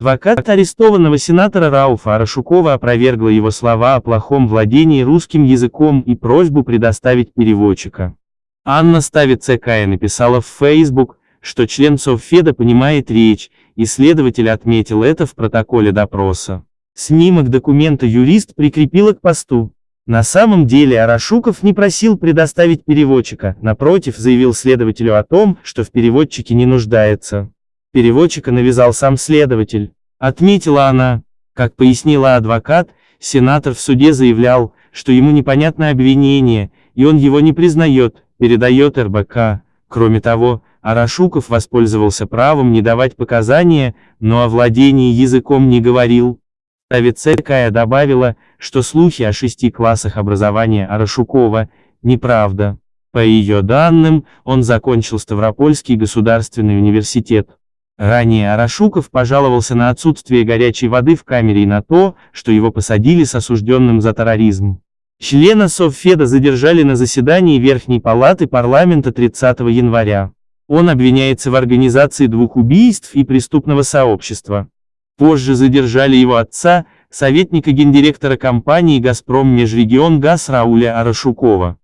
Адвокат арестованного сенатора Рауфа Арашукова опровергла его слова о плохом владении русским языком и просьбу предоставить переводчика. Анна ставит и написала в Facebook, что член Совфеда понимает речь, и следователь отметил это в протоколе допроса. Снимок документа юрист прикрепила к посту. На самом деле Арашуков не просил предоставить переводчика, напротив заявил следователю о том, что в переводчике не нуждается. Переводчика навязал сам следователь. Отметила она. Как пояснила адвокат, сенатор в суде заявлял, что ему непонятно обвинение, и он его не признает, передает РБК. Кроме того, Арашуков воспользовался правом не давать показания, но о владении языком не говорил. Тавицекая добавила, что слухи о шести классах образования Арашукова – неправда. По ее данным, он закончил Ставропольский государственный университет. Ранее Арашуков пожаловался на отсутствие горячей воды в камере и на то, что его посадили с осужденным за терроризм. Члена Совфеда задержали на заседании Верхней Палаты парламента 30 января. Он обвиняется в организации двух убийств и преступного сообщества. Позже задержали его отца, советника гендиректора компании «Газпром Межрегион Газ» Рауля Арашукова.